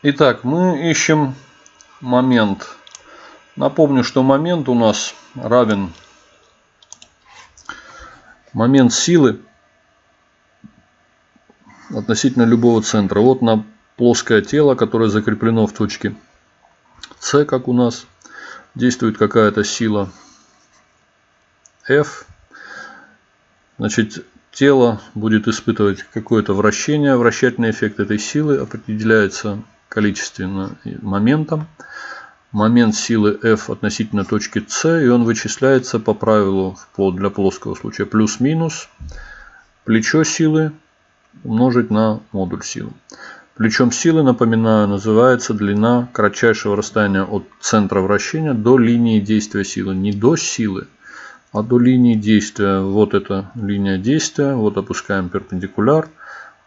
Итак, мы ищем момент. Напомню, что момент у нас равен момент силы относительно любого центра. Вот на плоское тело, которое закреплено в точке С, как у нас, действует какая-то сила F. Значит, тело будет испытывать какое-то вращение. Вращательный эффект этой силы определяется количественно моментом. Момент силы F относительно точки C, и он вычисляется по правилу для плоского случая плюс-минус плечо силы умножить на модуль силы. Плечом силы, напоминаю, называется длина кратчайшего расстояния от центра вращения до линии действия силы. Не до силы, а до линии действия. Вот эта линия действия. Вот опускаем перпендикуляр.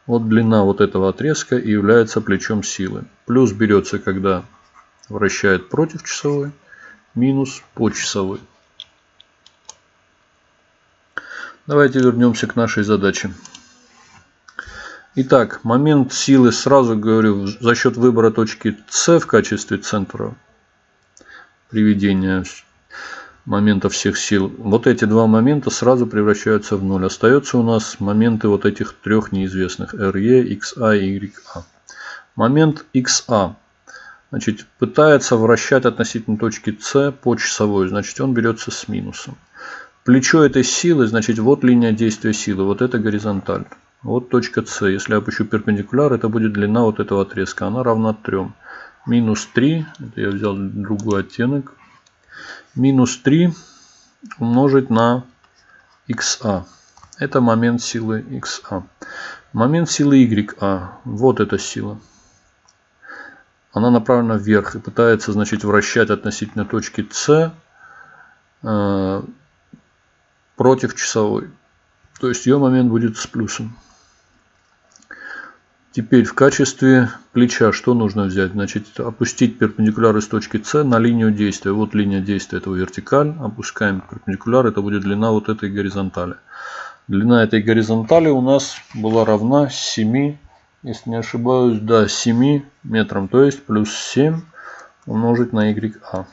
Вот длина вот этого отрезка и является плечом силы. Плюс берется, когда вращает против часовой, минус по часовой. Давайте вернемся к нашей задаче. Итак, момент силы, сразу говорю, за счет выбора точки С в качестве центра приведения момента всех сил. Вот эти два момента сразу превращаются в ноль. Остается у нас моменты вот этих трех неизвестных RE, XA и YA. Момент XA значит, пытается вращать относительно точки С по часовой. Значит, он берется с минусом. Плечо этой силы, значит, вот линия действия силы. Вот это горизонталь. Вот точка С. Если я опущу перпендикуляр, это будет длина вот этого отрезка. Она равна 3. Минус 3. Это я взял другой оттенок минус 3 умножить на xa. Это момент силы xa. Момент силы ya. Вот эта сила. Она направлена вверх и пытается значит, вращать относительно точки С э, против часовой. То есть ее момент будет с плюсом. Теперь в качестве плеча что нужно взять? Значит, опустить перпендикуляр из точки С на линию действия. Вот линия действия этого вертикаль. Опускаем перпендикуляр, это будет длина вот этой горизонтали. Длина этой горизонтали у нас была равна 7, если не ошибаюсь, да, 7 метрам. То есть плюс 7 умножить на YA.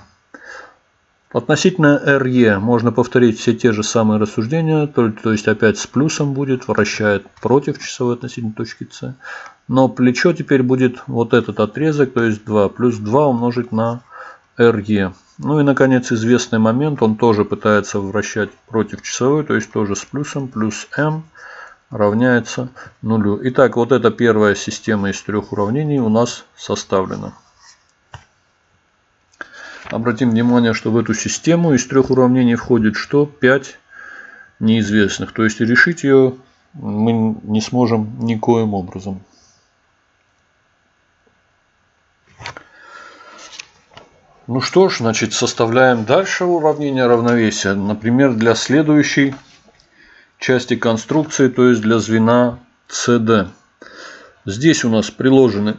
Относительно RE можно повторить все те же самые рассуждения, то, то есть опять с плюсом будет, вращает против часовой относительно точки С. Но плечо теперь будет вот этот отрезок, то есть 2 плюс 2 умножить на RE. Ну и наконец известный момент, он тоже пытается вращать против часовой, то есть тоже с плюсом, плюс m равняется нулю. Итак, вот эта первая система из трех уравнений у нас составлена. Обратим внимание, что в эту систему из трех уравнений входит что? 5 неизвестных. То есть решить ее мы не сможем никоим образом. Ну что ж, значит, составляем дальше уравнение равновесия. Например, для следующей части конструкции, то есть для звена CD. Здесь у нас приложены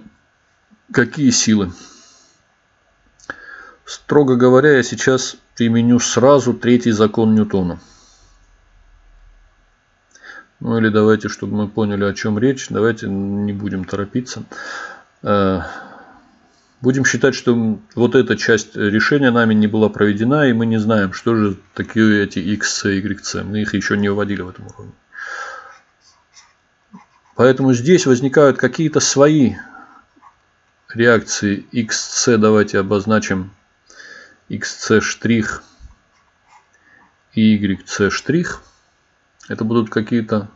какие силы? Строго говоря, я сейчас применю сразу третий закон Ньютона. Ну или давайте, чтобы мы поняли, о чем речь, давайте не будем торопиться. Э, будем считать, что вот эта часть решения нами не была проведена, и мы не знаем, что же такие эти x, y. Мы их еще не вводили в этом уровне. Поэтому здесь возникают какие-то свои реакции xc. Давайте обозначим xc' штрих и yc' штрих. Это будут какие-то,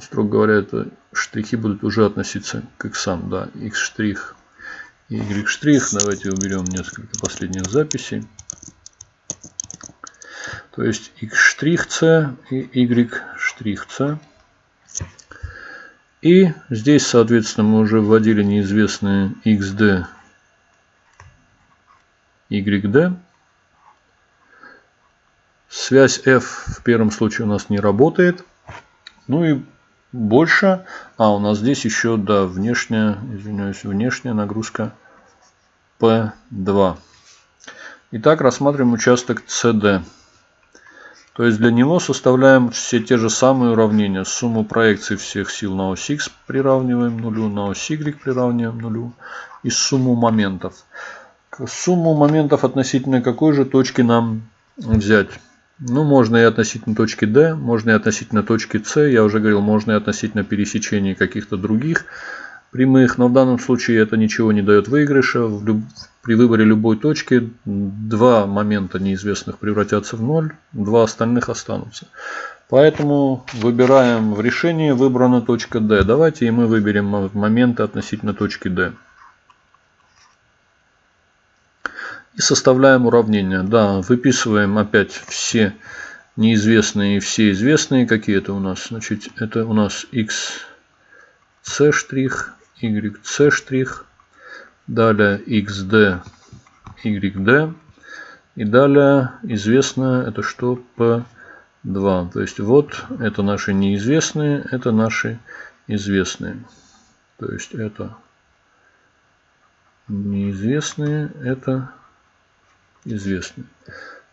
строго говоря, это штрихи будут уже относиться к x. Да, x штрих и y штрих. Давайте уберем несколько последних записей. То есть x штрих c и y штрих c. И здесь, соответственно, мы уже вводили неизвестные xd YD. Связь F в первом случае у нас не работает. Ну и больше. А, у нас здесь еще, да, внешняя, извиняюсь, внешняя нагрузка P2. Итак, рассматриваем участок CD. То есть для него составляем все те же самые уравнения. Сумму проекций всех сил на ось x приравниваем нулю, на ось y приравниваем нулю и сумму моментов. Сумму моментов относительно какой же точки нам взять? Ну, можно и относительно точки D, можно и относительно точки C. Я уже говорил, можно и относительно пересечения каких-то других прямых. Но в данном случае это ничего не дает выигрыша. При выборе любой точки два момента неизвестных превратятся в ноль, два остальных останутся. Поэтому выбираем в решении, выбрана точка D. Давайте и мы выберем моменты относительно точки D. И составляем уравнение. Да, выписываем опять все неизвестные и все известные. Какие это у нас? Значит, это у нас x c штрих, y c штрих, далее xd, yd. И далее известное это что? P2. То есть вот это наши неизвестные, это наши известные. То есть это неизвестные, это известны.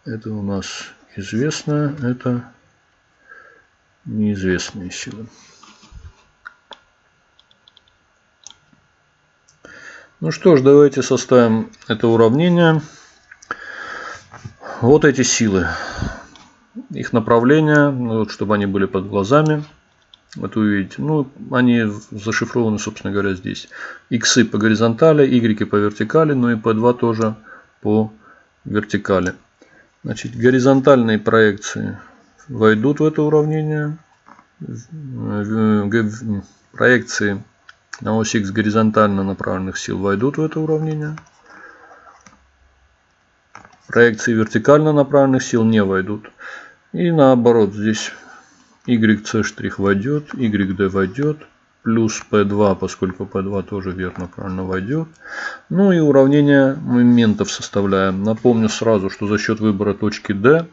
Это у нас известно, это неизвестные силы. Ну что ж, давайте составим это уравнение. Вот эти силы. Их направление, ну вот, чтобы они были под глазами. Вот вы видите. Ну, они зашифрованы, собственно говоря, здесь. Иксы по горизонтали, Y по вертикали, ну и P2 тоже по вертикали. Значит, горизонтальные проекции войдут в это уравнение. Проекции на ось X горизонтально направленных сил войдут в это уравнение. Проекции вертикально направленных сил не войдут. И наоборот, здесь YC' войдет, YD войдет плюс P2, поскольку P2 тоже верно правильно войдет. Ну и уравнение моментов составляем. Напомню сразу, что за счет выбора точки D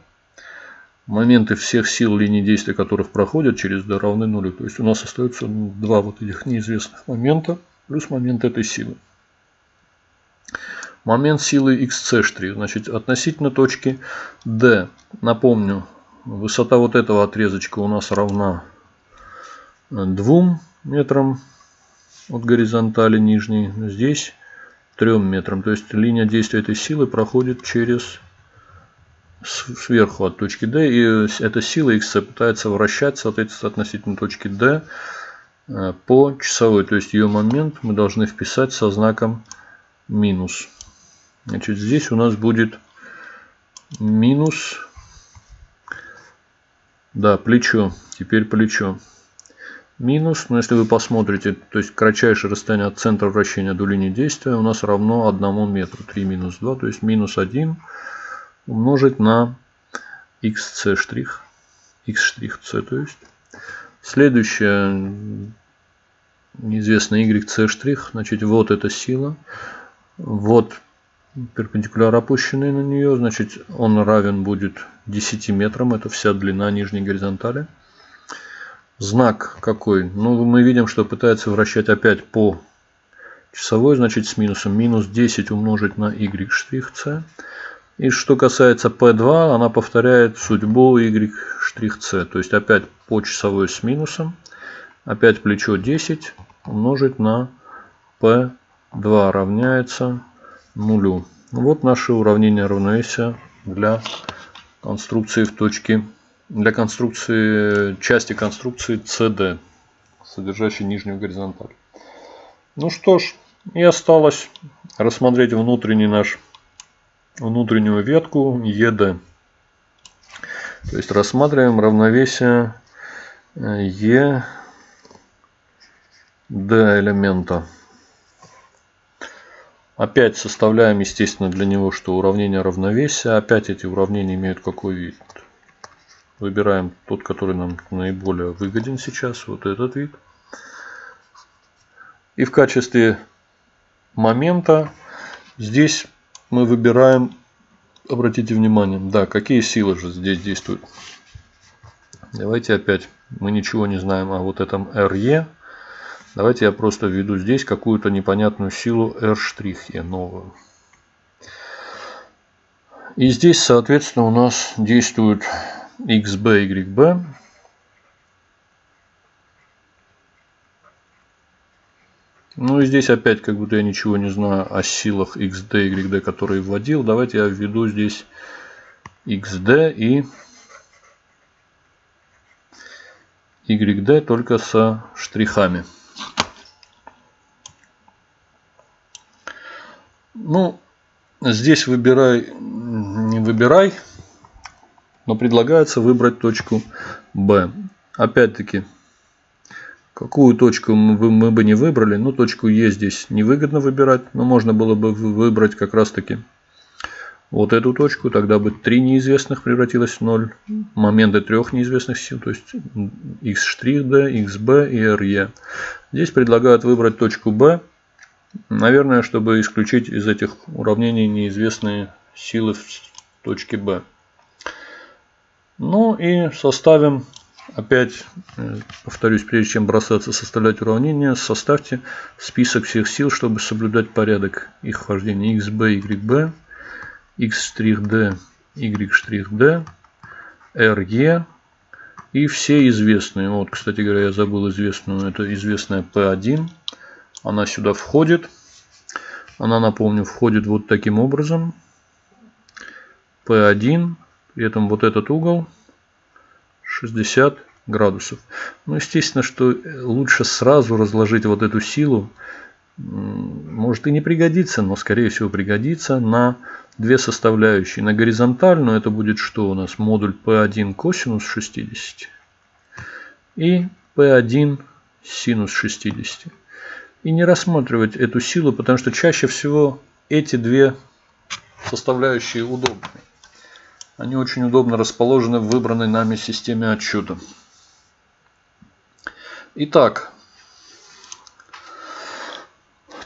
моменты всех сил линии действия которых проходят через D равны нулю. То есть у нас остается два вот этих неизвестных момента плюс момент этой силы. Момент силы xc', значит относительно точки D. Напомню, высота вот этого отрезочка у нас равна 2 метрам от горизонтали нижней. Здесь 3 метрам. То есть линия действия этой силы проходит через сверху от точки D. И эта сила X пытается вращать, соответственно, относительно точки D э, по часовой. То есть ее момент мы должны вписать со знаком минус. Значит, здесь у нас будет минус, да, плечо. Теперь плечо минус, но если вы посмотрите, то есть кратчайшее расстояние от центра вращения до линии действия у нас равно 1 метру. 3 минус 2, то есть минус 1 умножить на xc штрих, x штрих c, то есть. Следующее, неизвестно yc штрих, значит вот эта сила, вот перпендикуляр опущенный на нее, значит он равен будет 10 метрам, это вся длина нижней горизонтали. Знак какой? Ну, мы видим, что пытается вращать опять по часовой, значит с минусом. Минус 10 умножить на y штрих c. И что касается P2, она повторяет судьбу y штрих c. То есть опять по часовой с минусом. Опять плечо 10 умножить на P2 равняется нулю. Вот наше уравнение равновесия для конструкции в точке для конструкции, части конструкции CD, содержащей нижнюю горизонталь. Ну что ж, и осталось рассмотреть внутренний наш, внутреннюю ветку ED. То есть рассматриваем равновесие ED элемента. Опять составляем, естественно, для него, что уравнение равновесия. Опять эти уравнения имеют какой вид? Выбираем тот, который нам наиболее выгоден сейчас, вот этот вид. И в качестве момента здесь мы выбираем, обратите внимание, да, какие силы же здесь действуют. Давайте опять, мы ничего не знаем о вот этом RE. Давайте я просто введу здесь какую-то непонятную силу R' новую. И здесь, соответственно, у нас действуют xb, yb. Ну и здесь опять как будто я ничего не знаю о силах xd, yd, которые вводил. Давайте я введу здесь xd и YD только со штрихами. Ну, здесь выбирай, не выбирай, но предлагается выбрать точку B. Опять-таки, какую точку мы, бы не выбрали, ну точку E здесь невыгодно выбирать, но можно было бы выбрать как раз таки вот эту точку, тогда бы три неизвестных превратилось в 0. Моменты трех неизвестных сил, то есть x'd, xb и re. Здесь предлагают выбрать точку b, наверное, чтобы исключить из этих уравнений неизвестные силы в точке b. Ну и составим, опять э, повторюсь, прежде чем бросаться составлять уравнение, составьте список всех сил, чтобы соблюдать порядок их вхождения xb, yb x''d, y''d, re и все известные. Вот, кстати говоря, я забыл известную. Это известная P1. Она сюда входит. Она, напомню, входит вот таким образом. P1. При этом вот этот угол 60 градусов. Ну, естественно, что лучше сразу разложить вот эту силу. Может и не пригодится, но скорее всего пригодится на две составляющие. На горизонтальную это будет что у нас? Модуль P1 косинус 60 и P1 синус 60. И не рассматривать эту силу, потому что чаще всего эти две составляющие удобны. Они очень удобно расположены в выбранной нами системе отсчета. Итак,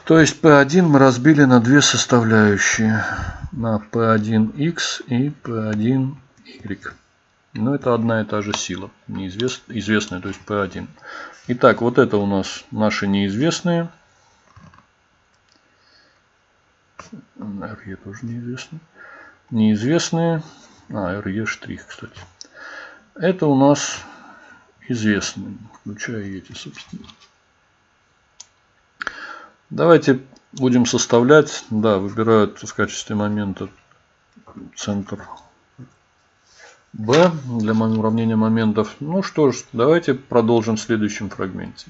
то есть P1 мы разбили на две составляющие. На P1x и P1y. Но это одна и та же сила. Неизвест, известная, то есть P1. Итак, вот это у нас наши неизвестные. RE тоже неизвестно. Неизвестные. А, RE штрих, кстати. Это у нас известные, включая эти, собственно. Давайте будем составлять. Да, выбирают в качестве момента центр B для уравнения моментов. Ну что ж, давайте продолжим в следующем фрагменте.